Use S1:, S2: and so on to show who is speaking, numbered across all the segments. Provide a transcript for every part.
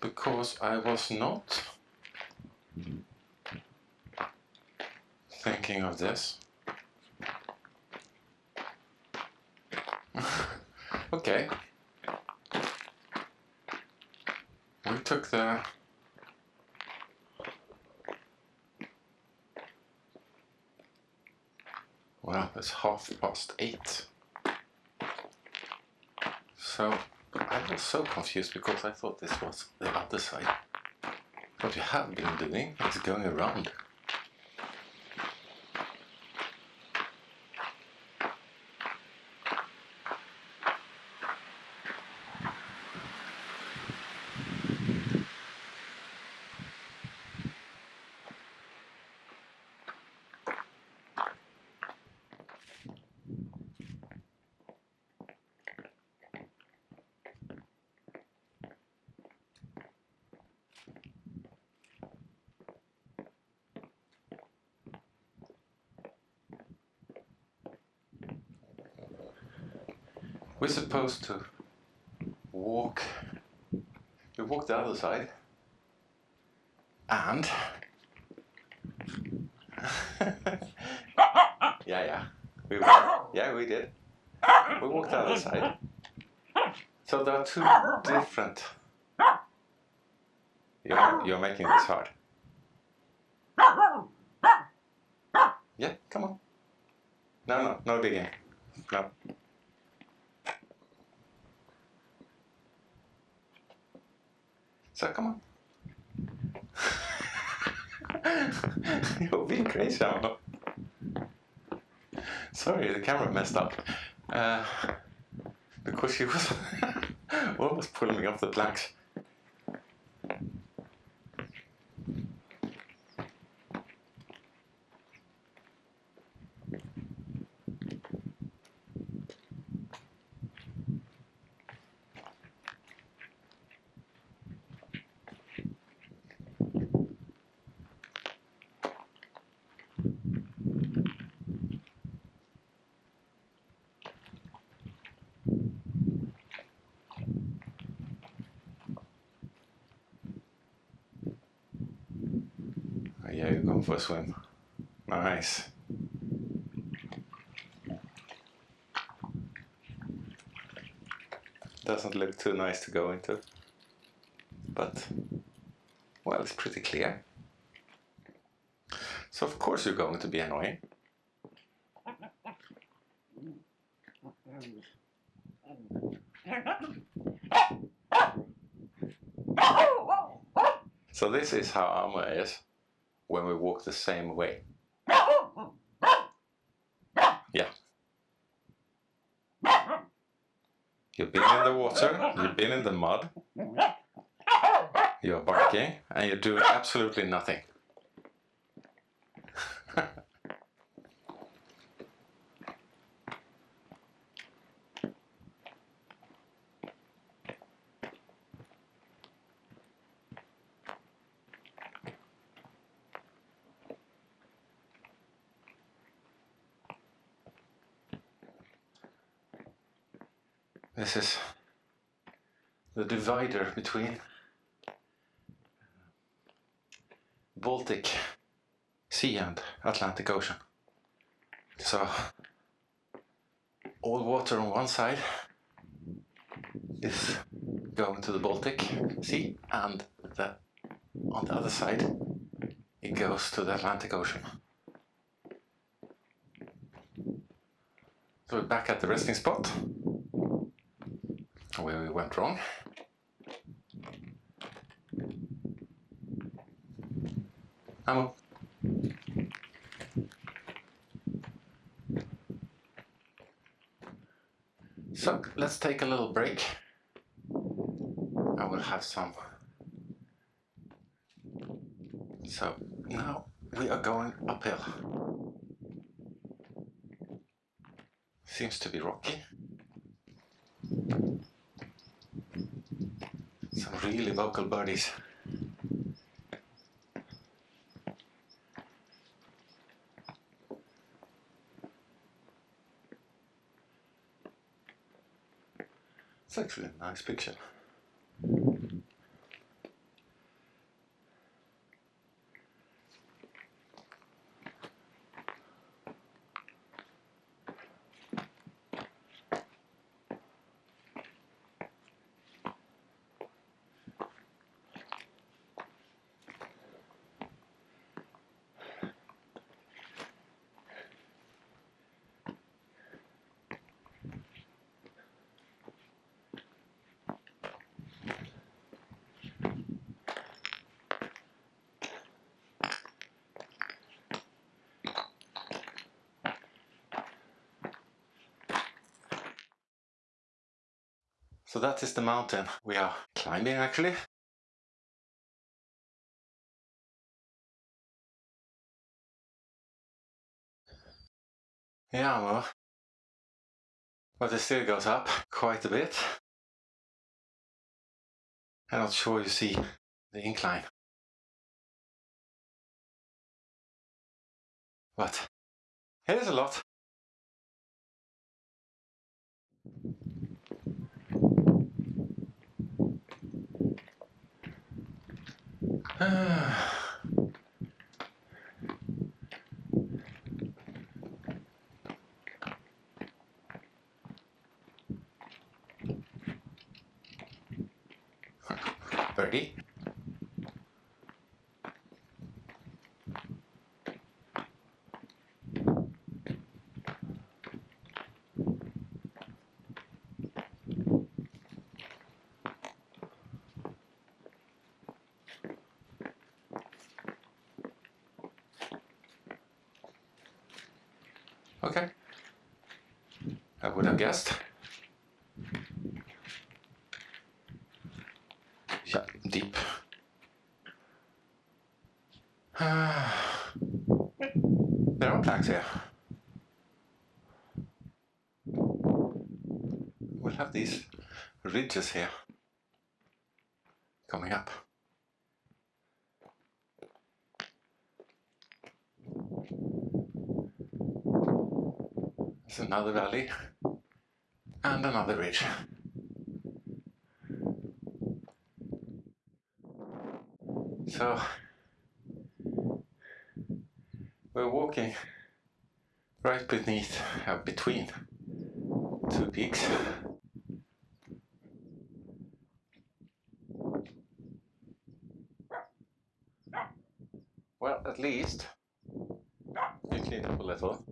S1: Because I was not thinking of this. okay. We took the It's half past eight. So I was so confused because I thought this was the other side. What you have been doing is going around. We're supposed to walk. We walk the other side. And. yeah, yeah. We were. Yeah, we did. We walked the other side. So there are two different. You're, you're making this hard. Yeah, come on. No, no, no digging. No. So come on. You're being crazy, Alma. Sorry, the camera messed up. Uh, because she was almost pulling me off the planks. Going for a swim. Nice. Doesn't look too nice to go into. But, well, it's pretty clear. So of course you're going to be annoying. So this is how Alma is when we walk the same way. Yeah. You've been in the water, you've been in the mud, you're barking, and you're doing absolutely nothing. This is the divider between Baltic Sea and Atlantic Ocean. So all water on one side is going to the Baltic Sea and the, on the other side it goes to the Atlantic Ocean. So we're back at the resting spot where we went wrong. Alma. So let's take a little break. I will have some. So now we are going uphill. Seems to be rocky. some really vocal bodies. It's actually a nice picture. So that is the mountain we are climbing actually. Yeah, well, but it still goes up quite a bit. I'm not sure you see the incline. But it is a lot. Birdie. Okay. I would have guessed. Yeah, deep. there are planks here. We'll have these ridges here coming up. There's another valley and another ridge. So we're walking right beneath, uh, between two peaks. Well, at least you clean up a little.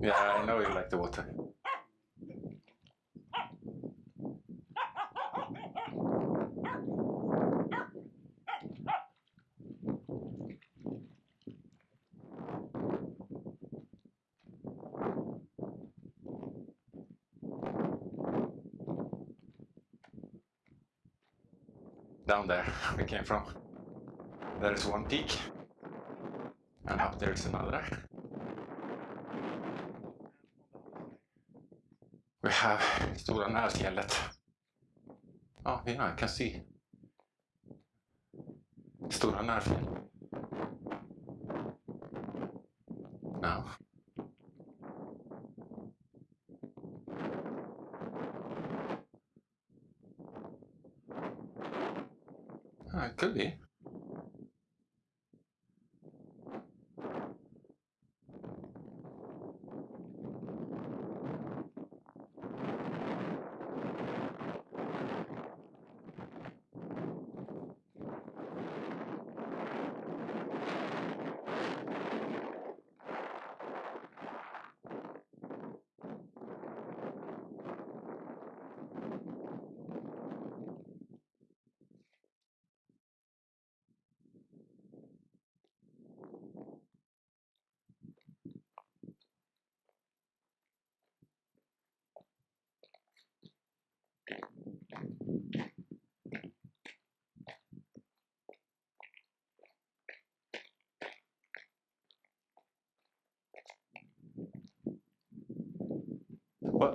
S1: yeah, I know you like the water. Down there we came from. There is one peak. And up there is another. We have Stora Närfjället. Oh, yeah, I can see. Stora Närfjäll. Now. Could be.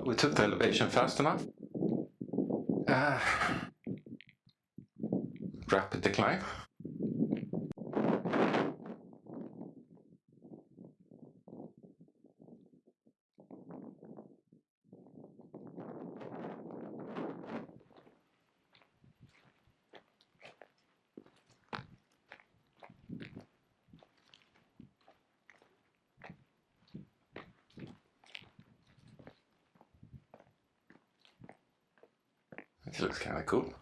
S1: We took the elevation fast enough. Uh, rapid decline. This looks kind of cool.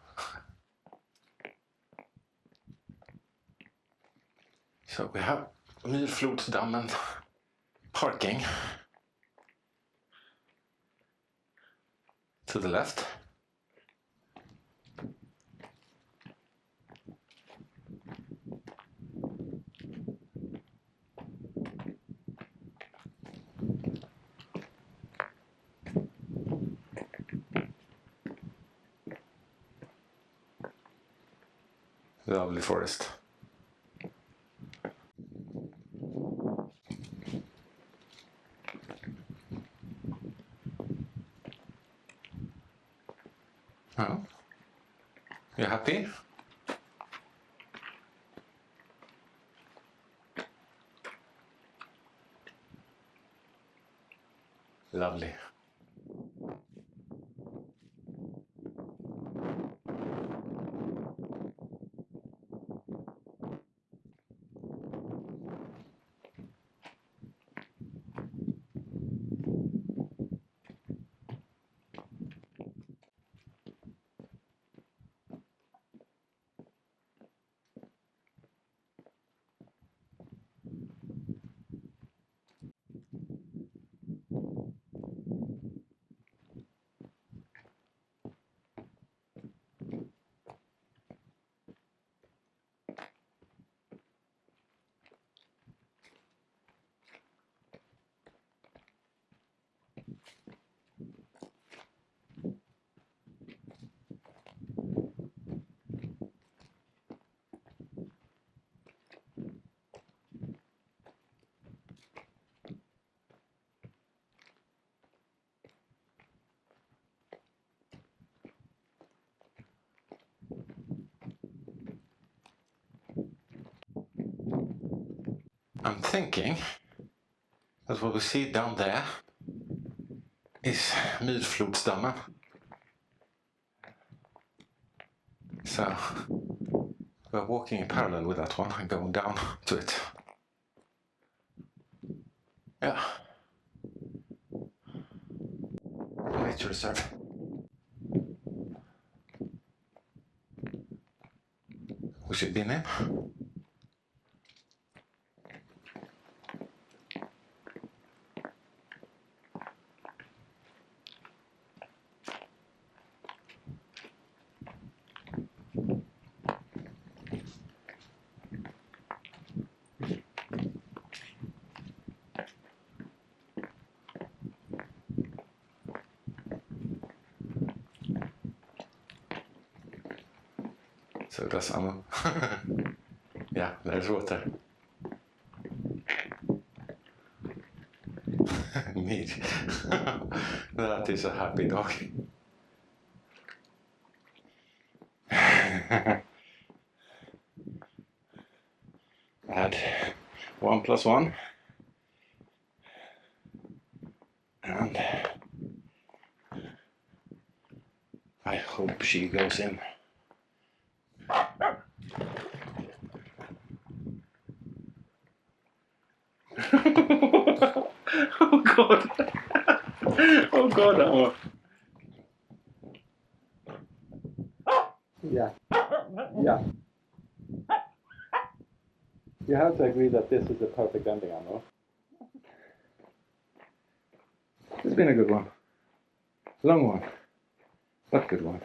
S1: So we have Myrflodsdammen parking to the left. Lovely forest. Oh. You happy? Lovely. I'm thinking that what we see down there is Myrflodsdammen. So we're walking in parallel with that one and going down to it. Yeah. Nature reserve. We should be in. So that's Alma. yeah, there's water. Neat. that is a happy dog. Add one plus one. And I hope she goes in. oh god. oh god.
S2: Yeah. Yeah. You have to agree that this is the perfect ending, Anno.
S1: It's been a good one. Long one, but good one.